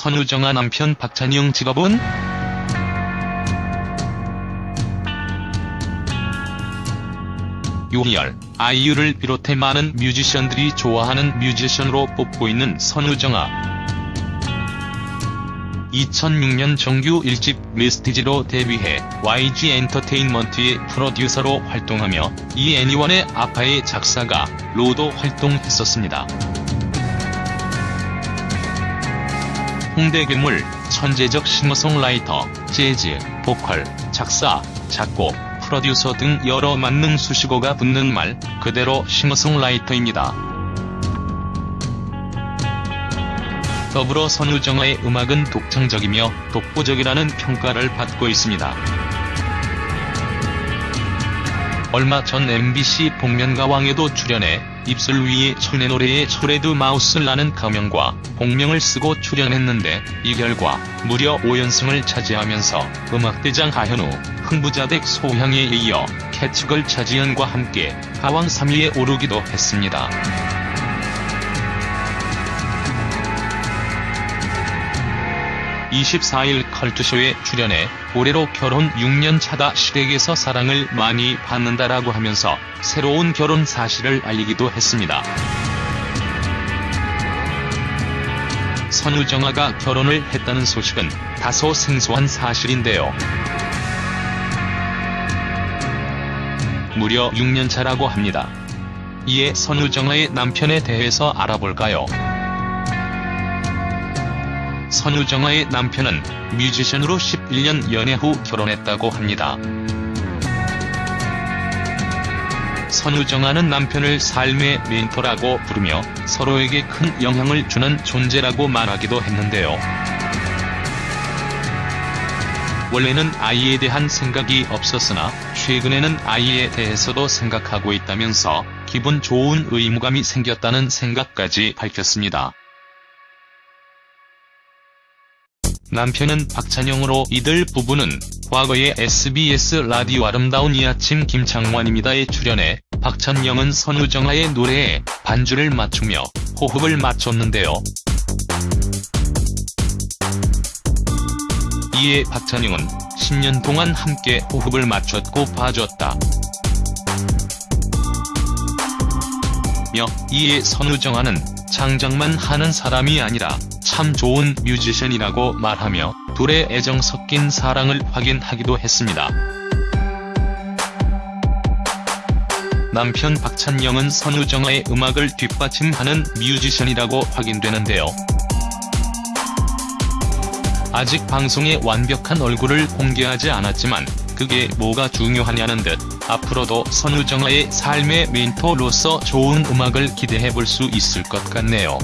선우정아 남편 박찬영 직업은? 요희열, 아이유를 비롯해 많은 뮤지션들이 좋아하는 뮤지션으로 뽑고 있는 선우정아. 2006년 정규 1집 미스티지로 데뷔해 YG 엔터테인먼트의 프로듀서로 활동하며 이 애니원의 아파의 작사가 로도 활동했었습니다. 홍대 괴물, 천재적 싱어송라이터, 재즈, 보컬, 작사, 작곡, 프로듀서 등 여러 만능 수식어가 붙는 말 그대로 싱어송라이터입니다. 더불어 선우정아의 음악은 독창적이며 독보적이라는 평가를 받고 있습니다. 얼마 전 MBC 복면가왕에도 출연해 입술 위에 철내 노래의 초레드 마우스라는 가명과 본명을 쓰고 출연했는데 이 결과 무려 5연승을 차지하면서 음악대장 하현우, 흥부자댁 소향에 이어 캐치걸 차지연과 함께 가왕 3위에 오르기도 했습니다. 24일 컬투쇼에 출연해 올해로 결혼 6년 차다 시댁에서 사랑을 많이 받는다라고 하면서 새로운 결혼 사실을 알리기도 했습니다. 선우정아가 결혼을 했다는 소식은 다소 생소한 사실인데요. 무려 6년 차라고 합니다. 이에 선우정아의 남편에 대해서 알아볼까요? 선우정아의 남편은 뮤지션으로 11년 연애 후 결혼했다고 합니다. 선우정아는 남편을 삶의 멘토라고 부르며 서로에게 큰 영향을 주는 존재라고 말하기도 했는데요. 원래는 아이에 대한 생각이 없었으나 최근에는 아이에 대해서도 생각하고 있다면서 기분 좋은 의무감이 생겼다는 생각까지 밝혔습니다. 남편은 박찬영으로 이들 부부는 과거에 SBS 라디오 아름다운 이 아침 김창완입니다에 출연해 박찬영은 선우정아의 노래에 반주를 맞추며 호흡을 맞췄는데요. 이에 박찬영은 10년 동안 함께 호흡을 맞췄고 봐줬다. 며 이에 선우정아는 장장만 하는 사람이 아니라 참 좋은 뮤지션이라고 말하며 둘의 애정 섞인 사랑을 확인하기도 했습니다. 남편 박찬영은 선우정아의 음악을 뒷받침하는 뮤지션이라고 확인되는데요. 아직 방송에 완벽한 얼굴을 공개하지 않았지만 그게 뭐가 중요하냐는 듯 앞으로도 선우정아의 삶의 멘토로서 좋은 음악을 기대해볼 수 있을 것 같네요.